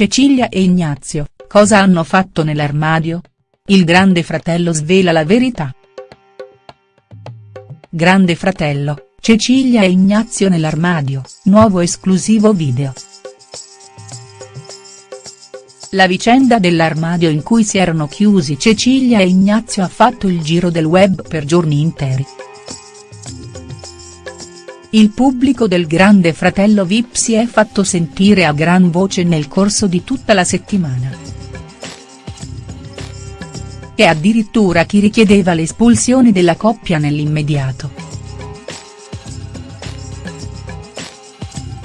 Cecilia e Ignazio, cosa hanno fatto nell'armadio? Il grande fratello svela la verità. Grande fratello, Cecilia e Ignazio nell'armadio, nuovo esclusivo video. La vicenda dell'armadio in cui si erano chiusi Cecilia e Ignazio ha fatto il giro del web per giorni interi. Il pubblico del Grande Fratello Vip si è fatto sentire a gran voce nel corso di tutta la settimana. E addirittura chi richiedeva l'espulsione della coppia nell'immediato.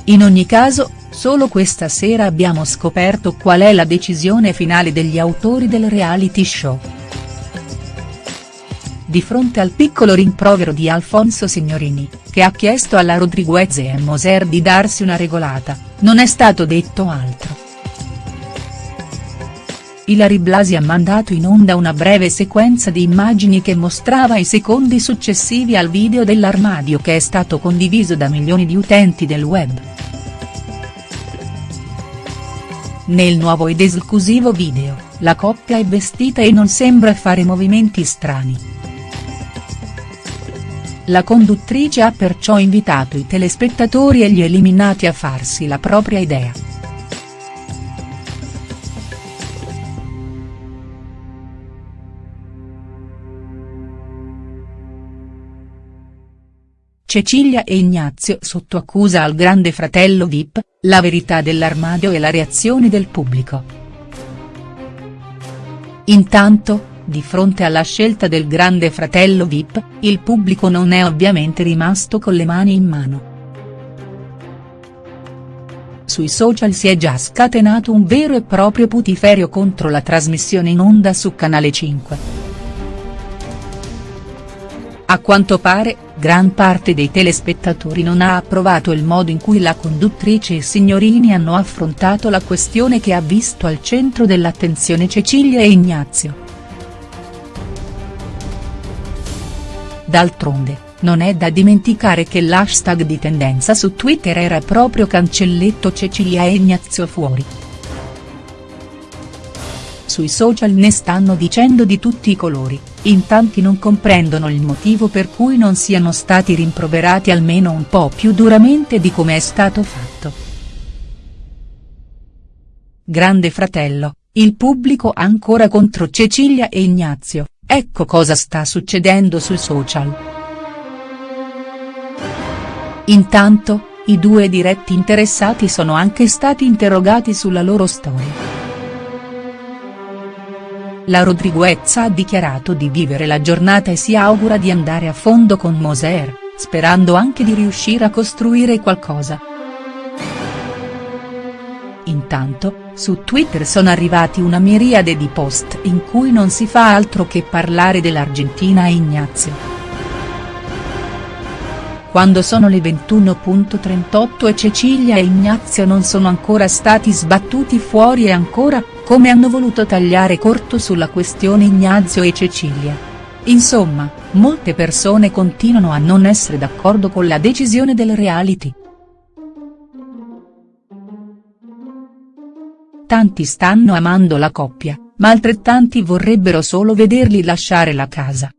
In ogni caso, solo questa sera abbiamo scoperto qual è la decisione finale degli autori del reality show. Di fronte al piccolo rimprovero di Alfonso Signorini, che ha chiesto alla Rodriguez e a Moser di darsi una regolata, non è stato detto altro. Ilari Blasi ha mandato in onda una breve sequenza di immagini che mostrava i secondi successivi al video dell'armadio che è stato condiviso da milioni di utenti del web. Nel nuovo ed esclusivo video, la coppia è vestita e non sembra fare movimenti strani. La conduttrice ha perciò invitato i telespettatori e gli eliminati a farsi la propria idea. Cecilia e Ignazio sotto accusa al grande fratello Vip, la verità dell'armadio e la reazione del pubblico. Intanto, di fronte alla scelta del grande fratello Vip, il pubblico non è ovviamente rimasto con le mani in mano. Sui social si è già scatenato un vero e proprio putiferio contro la trasmissione in onda su Canale 5. A quanto pare, gran parte dei telespettatori non ha approvato il modo in cui la conduttrice e Signorini hanno affrontato la questione che ha visto al centro dell'attenzione Cecilia e Ignazio. D'altronde, non è da dimenticare che l'hashtag di tendenza su Twitter era proprio cancelletto Cecilia e Ignazio fuori. Sui social ne stanno dicendo di tutti i colori, in tanti non comprendono il motivo per cui non siano stati rimproverati almeno un po' più duramente di come è stato fatto. Grande fratello, il pubblico ancora contro Cecilia e Ignazio. Ecco cosa sta succedendo sui social. Intanto, i due diretti interessati sono anche stati interrogati sulla loro storia. La Rodriguez ha dichiarato di vivere la giornata e si augura di andare a fondo con Moser, sperando anche di riuscire a costruire qualcosa. Intanto, su Twitter sono arrivati una miriade di post in cui non si fa altro che parlare dell'Argentina e Ignazio. Quando sono le 21.38 e Cecilia e Ignazio non sono ancora stati sbattuti fuori e ancora, come hanno voluto tagliare corto sulla questione Ignazio e Cecilia. Insomma, molte persone continuano a non essere d'accordo con la decisione del reality. Tanti stanno amando la coppia, ma altrettanti vorrebbero solo vederli lasciare la casa.